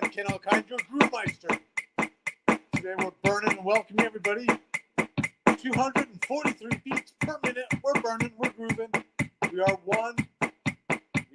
I am Ken Alkind, your Groovemeister. Today we're burning and welcoming everybody. 243 beats per minute. We're burning, we're grooving. We are one.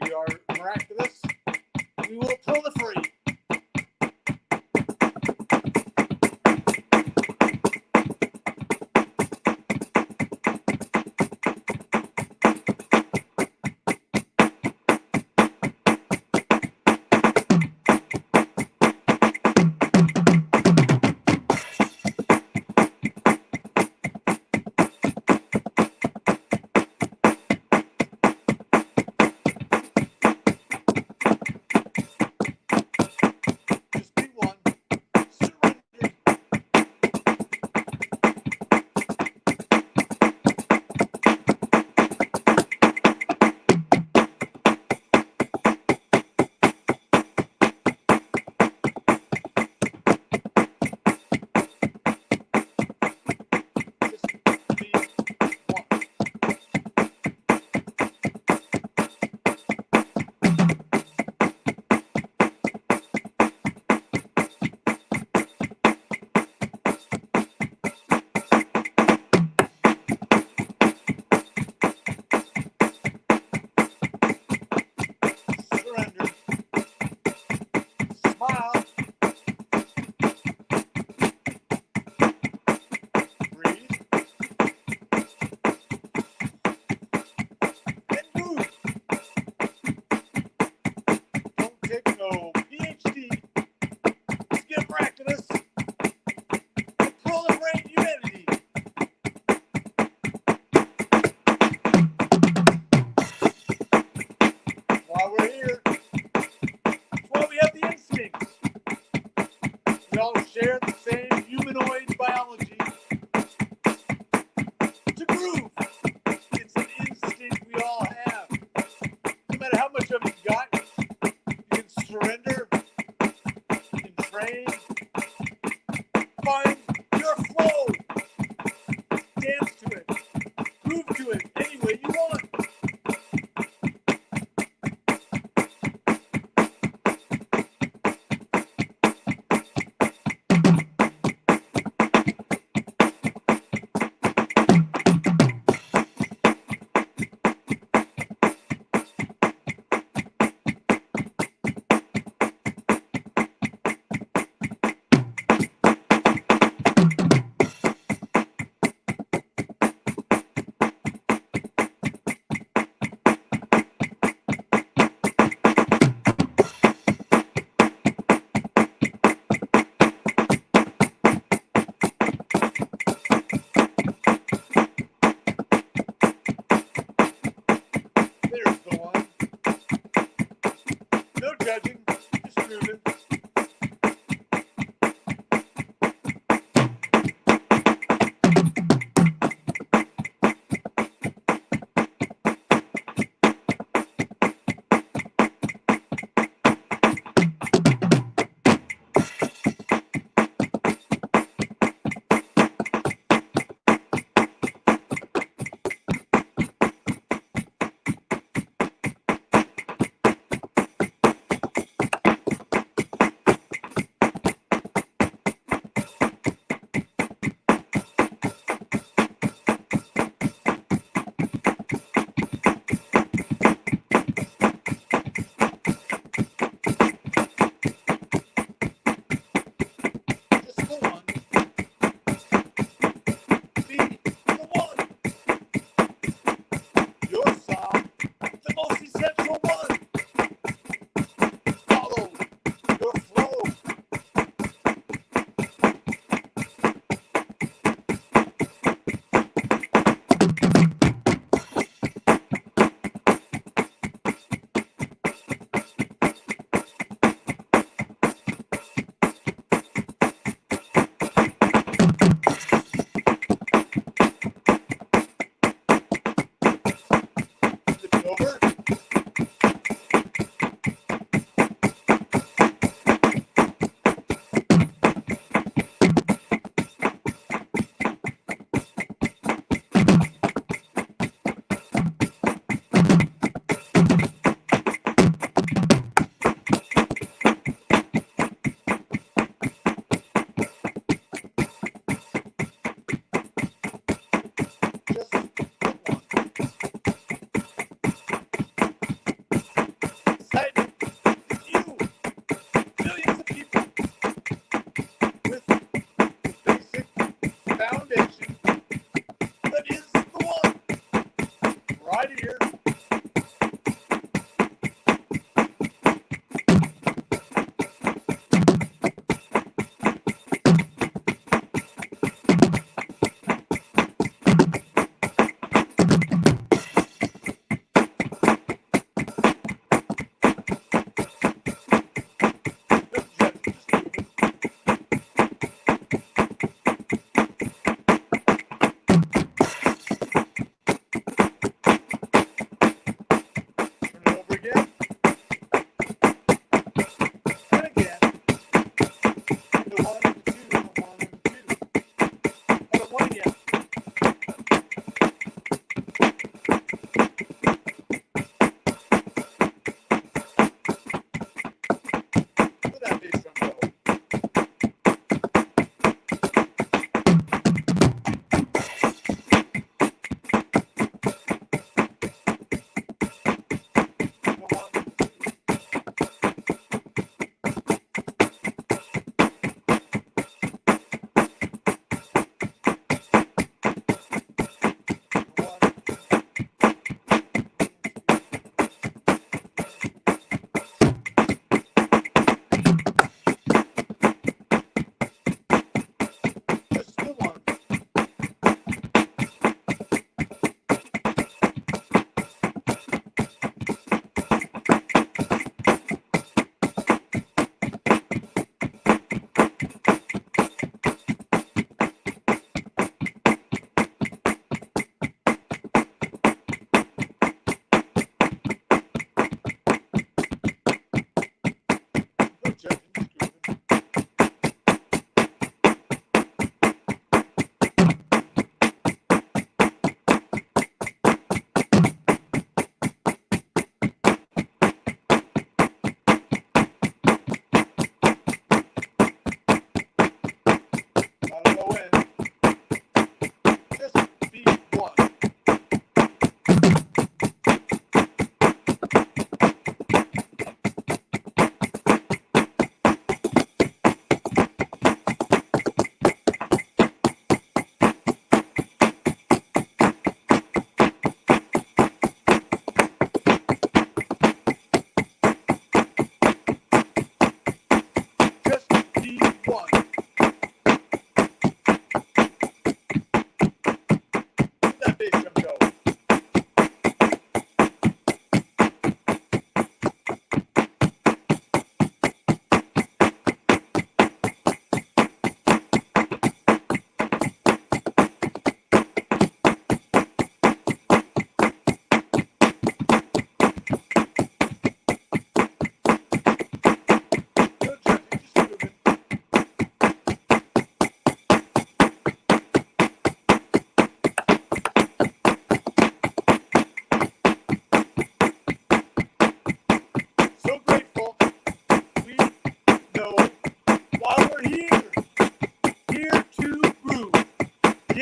We are miraculous. We will proliferate.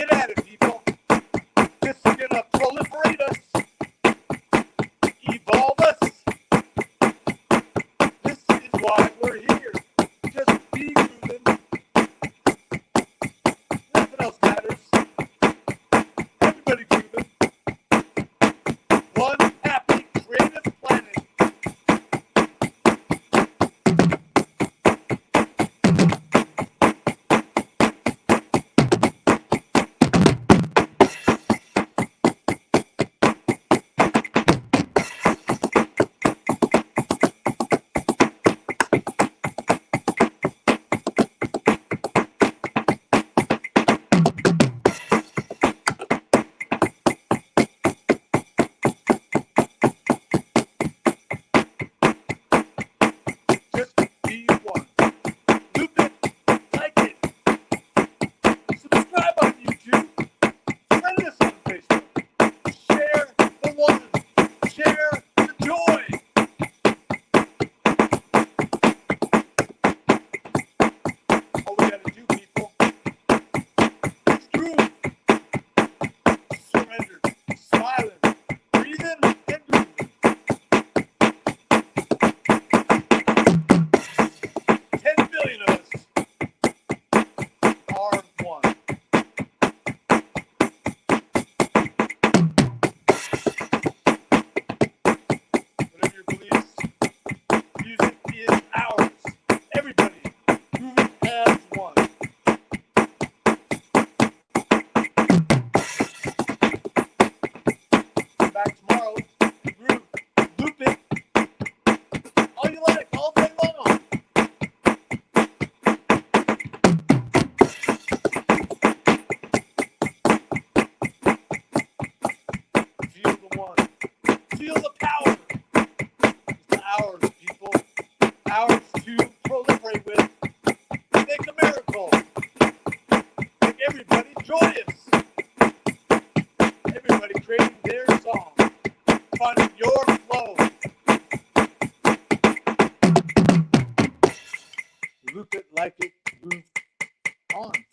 Get at it.